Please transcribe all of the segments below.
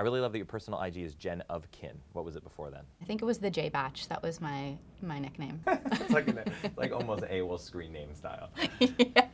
I really love that your personal IG is Jen of Kin. What was it before then? I think it was the J Batch. That was my my nickname. it's like, an, like almost AWOL screen name style. yeah.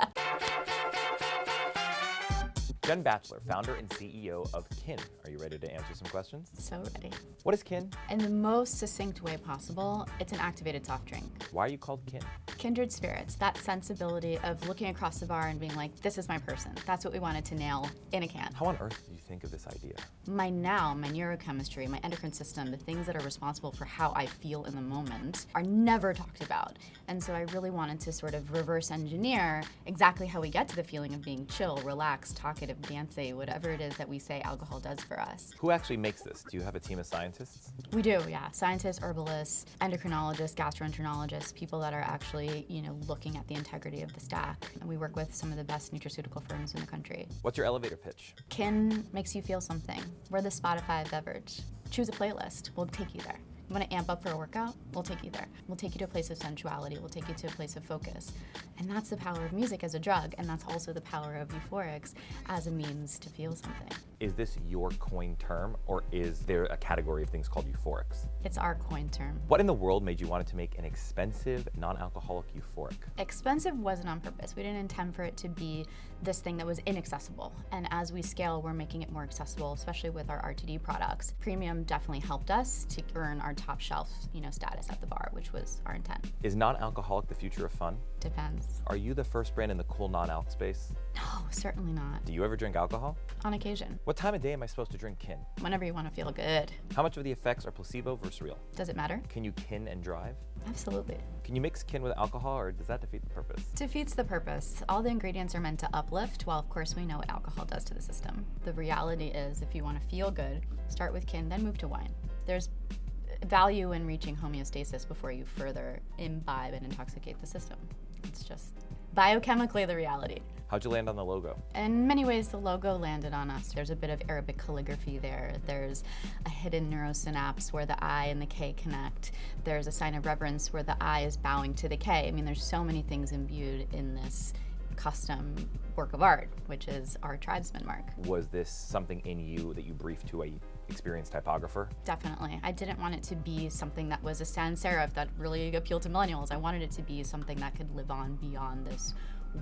Jen Batchelor, founder and CEO of Kin. Are you ready to answer some questions? So ready. What is Kin? In the most succinct way possible, it's an activated soft drink. Why are you called Kin? Kindred spirits, that sensibility of looking across the bar and being like, this is my person. That's what we wanted to nail in a can. How on earth did you think of this idea? My now, my neurochemistry, my endocrine system, the things that are responsible for how I feel in the moment are never talked about. And so I really wanted to sort of reverse engineer exactly how we get to the feeling of being chill, relaxed, talkative, dancey, whatever it is that we say alcohol does for us. Who actually makes this? Do you have a team of scientists? We do, yeah. Scientists, herbalists, endocrinologists, gastroenterologists, people that are actually, you know, looking at the integrity of the stack. And we work with some of the best nutraceutical firms in the country. What's your elevator pitch? Kin makes you feel something. We're the Spotify beverage. Choose a playlist. We'll take you there. Want to amp up for a workout? We'll take you there. We'll take you to a place of sensuality. We'll take you to a place of focus. And that's the power of music as a drug, and that's also the power of euphorics as a means to feel something. Is this your coin term, or is there a category of things called euphorics? It's our coin term. What in the world made you want to make an expensive, non-alcoholic euphoric? Expensive wasn't on purpose. We didn't intend for it to be this thing that was inaccessible. And as we scale, we're making it more accessible, especially with our RTD products. Premium definitely helped us to earn our top shelf, you know, status at the bar, which was our intent. Is non-alcoholic the future of fun? Depends. Are you the first brand in the cool non-alc space? No, certainly not. Do you ever drink alcohol? On occasion. What time of day am I supposed to drink kin? Whenever you want to feel good. How much of the effects are placebo versus real? Does it matter? Can you kin and drive? Absolutely. Can you mix kin with alcohol or does that defeat the purpose? Defeats the purpose. All the ingredients are meant to uplift, while of course we know what alcohol does to the system. The reality is if you want to feel good, start with kin, then move to wine. There's value in reaching homeostasis before you further imbibe and intoxicate the system. It's just biochemically the reality. How'd you land on the logo? In many ways, the logo landed on us. There's a bit of Arabic calligraphy there. There's a hidden neurosynapse where the I and the K connect. There's a sign of reverence where the I is bowing to the K. I mean, there's so many things imbued in this custom work of art, which is our tribesman mark. Was this something in you that you briefed to a experienced typographer? Definitely. I didn't want it to be something that was a sans serif that really appealed to millennials. I wanted it to be something that could live on beyond this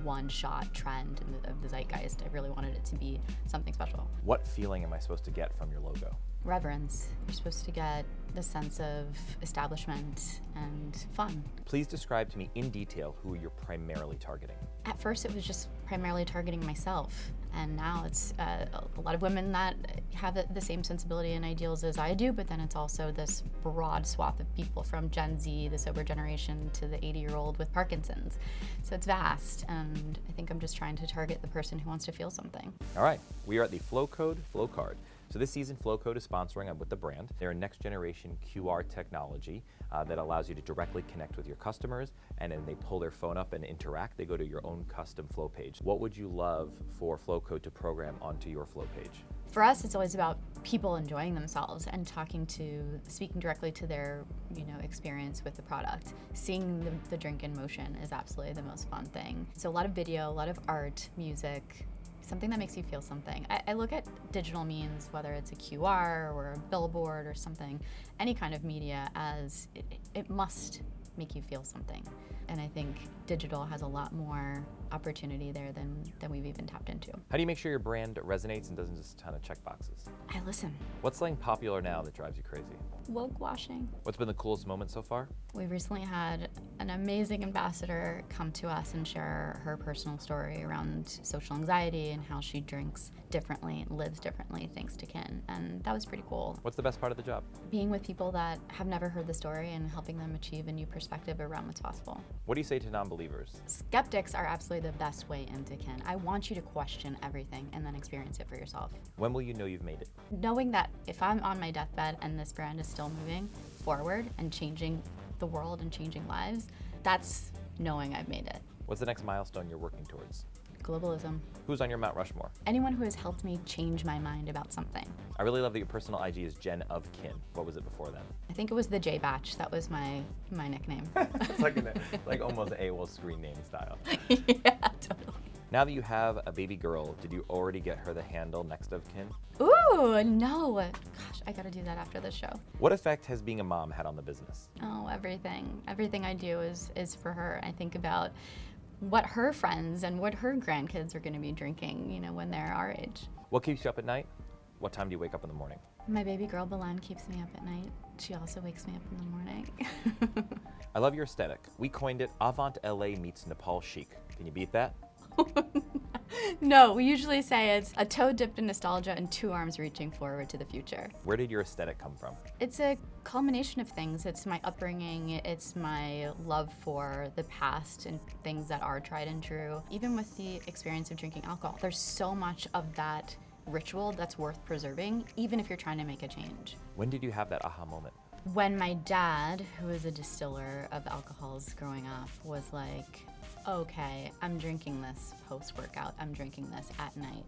one-shot trend the, of the zeitgeist. I really wanted it to be something special. What feeling am I supposed to get from your logo? Reverence. You're supposed to get the sense of establishment and fun. Please describe to me in detail who you're primarily targeting. At first it was just primarily targeting myself and now it's uh, a lot of women that have the same sensibility and ideals as I do, but then it's also this broad swath of people from Gen Z, the sober generation, to the 80-year-old with Parkinson's. So it's vast, and I think I'm just trying to target the person who wants to feel something. All right, we are at the Flowcode Flow Card. So this season, Flowcode is sponsoring I'm with the brand. They're a next generation QR technology uh, that allows you to directly connect with your customers and then they pull their phone up and interact. They go to your own custom flow page. What would you love for Flowcode to program onto your flow page? For us, it's always about people enjoying themselves and talking to, speaking directly to their, you know, experience with the product. Seeing the, the drink in motion is absolutely the most fun thing. So a lot of video, a lot of art, music, something that makes you feel something. I, I, look at digital means, whether it's a QR or a billboard or something, any kind of media as it, it must make you feel something. And I think digital has a lot more opportunity there than, than we've even tapped into. How do you make sure your brand resonates and doesn't just ton of check boxes? I listen. What's something popular now that drives you crazy? Woke washing. What's been the coolest moment so far? We recently had an amazing ambassador come to us and share her personal story around social anxiety and how she drinks differently, lives differently thanks to Kin. And that was pretty cool. What's the best part of the job? Being with people that have never heard the story and helping them achieve a new perspective around what's possible. What do you say to non-believers? Skeptics are absolutely the best way into Kin. I want you to question everything and then experience it for yourself. When will you know you've made it? Knowing that if I'm on my deathbed and this brand is still moving forward and changing the world and changing lives, that's knowing I've made it. What's the next milestone you're working towards? Globalism. Who's on your Mount Rushmore? Anyone who has helped me change my mind about something. I really love that your personal IG is Jen of Kin. What was it before then? I think it was the J Batch. That was my my nickname. it's like, an, like almost AWOL screen name style. yeah, totally. Now that you have a baby girl, did you already get her the handle next of kin? Ooh, no. Gosh, I gotta do that after the show. What effect has being a mom had on the business? Oh, everything. Everything I do is is for her. I think about what her friends and what her grandkids are going to be drinking, you know, when they're our age. What keeps you up at night? What time do you wake up in the morning? My baby girl Belen keeps me up at night. She also wakes me up in the morning. I love your aesthetic. We coined it Avant LA meets Nepal chic. Can you beat that? no, we usually say it's a toe dipped in nostalgia and two arms reaching forward to the future. Where did your aesthetic come from? It's a culmination of things. It's my upbringing, it's my love for the past and things that are tried and true. Even with the experience of drinking alcohol, there's so much of that ritual that's worth preserving, even if you're trying to make a change. When did you have that aha moment? When my dad, who was a distiller of alcohols growing up, was like, okay, I'm drinking this post workout, I'm drinking this at night.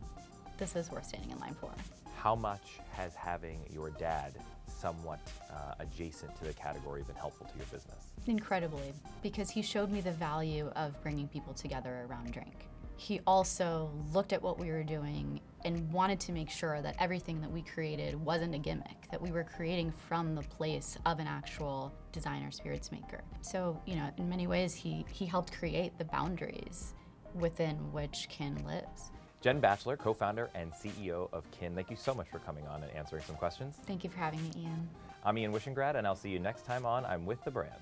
This is worth standing in line for. How much has having your dad somewhat uh, adjacent to the category been helpful to your business? Incredibly, because he showed me the value of bringing people together around drink. He also looked at what we were doing and wanted to make sure that everything that we created wasn't a gimmick, that we were creating from the place of an actual designer spirits maker. So, you know, in many ways, he, he helped create the boundaries within which Kin lives. Jen Batchelor, co-founder and CEO of Kin, thank you so much for coming on and answering some questions. Thank you for having me, Ian. I'm Ian Wishengrad, and I'll see you next time on I'm With the Brand.